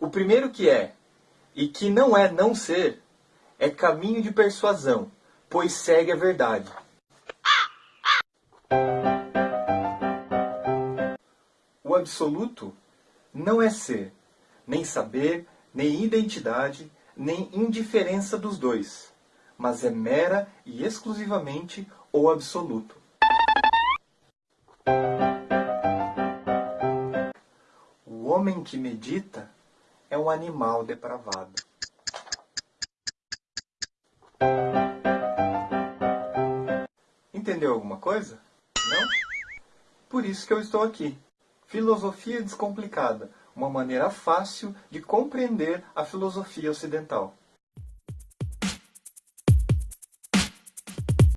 O primeiro que é, e que não é não ser, é caminho de persuasão, pois segue a verdade. O absoluto não é ser, nem saber, nem identidade, nem indiferença dos dois, mas é mera e exclusivamente o absoluto. O homem que medita é um animal depravado. Entendeu alguma coisa? Não? Por isso que eu estou aqui. Filosofia Descomplicada, uma maneira fácil de compreender a filosofia ocidental.